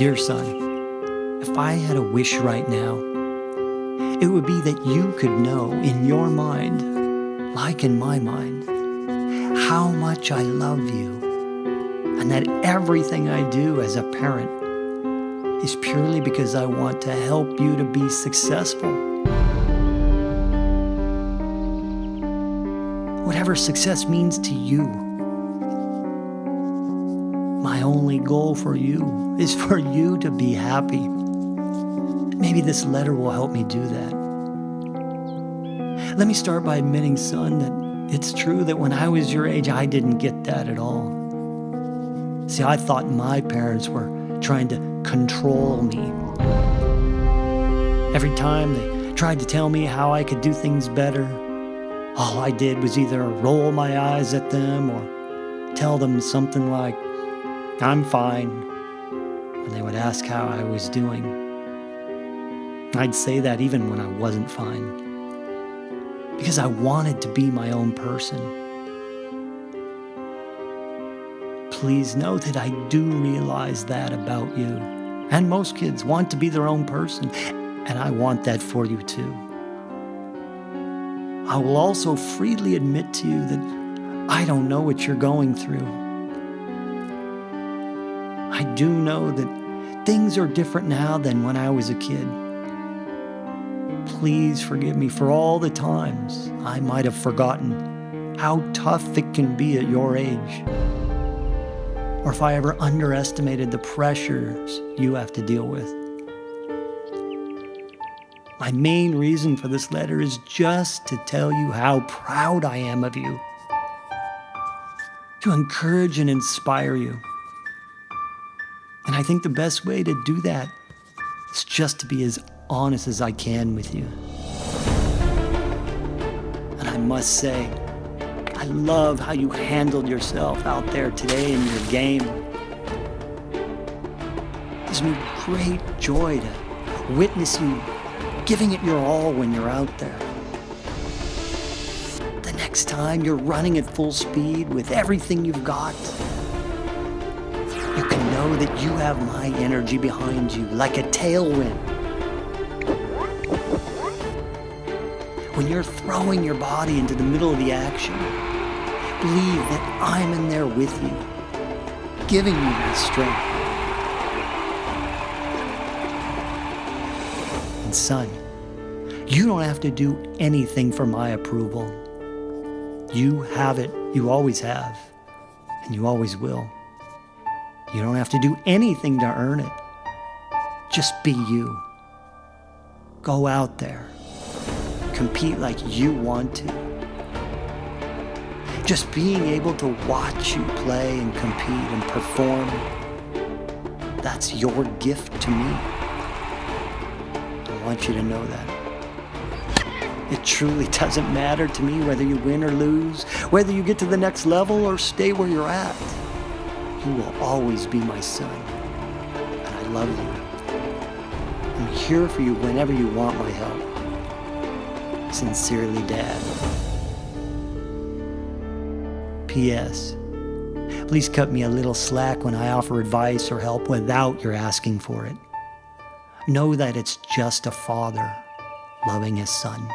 Dear son, if I had a wish right now, it would be that you could know in your mind, like in my mind, how much I love you, and that everything I do as a parent is purely because I want to help you to be successful. Whatever success means to you, my only goal for you is for you to be happy. Maybe this letter will help me do that. Let me start by admitting, son, that it's true that when I was your age, I didn't get that at all. See, I thought my parents were trying to control me. Every time they tried to tell me how I could do things better, all I did was either roll my eyes at them or tell them something like, I'm fine, when they would ask how I was doing. I'd say that even when I wasn't fine, because I wanted to be my own person. please know that I do realize that about you. And most kids want to be their own person, and I want that for you too. I will also freely admit to you that I don't know what you're going through. I do know that things are different now than when I was a kid. Please forgive me for all the times I might have forgotten how tough it can be at your age or if I ever underestimated the pressures you have to deal with. My main reason for this letter is just to tell you how proud I am of you, to encourage and inspire you. And I think the best way to do that is just to be as honest as I can with you. And I must say, I love how you handled yourself out there today in your game. It me great joy to witness you giving it your all when you're out there. The next time you're running at full speed with everything you've got, know that you have my energy behind you like a tailwind. When you're throwing your body into the middle of the action, believe that I'm in there with you, giving you the strength. And son, you don't have to do anything for my approval. You have it, you always have, and you always will. You don't have to do anything to earn it. Just be you. Go out there. Compete like you want to. Just being able to watch you play and compete and perform, that's your gift to me. I want you to know that. It truly doesn't matter to me whether you win or lose, whether you get to the next level or stay where you're at. You will always be my son, and I love you. I'm here for you whenever you want my help. Sincerely, Dad. P.S. Please cut me a little slack when I offer advice or help without your asking for it. Know that it's just a father loving his son.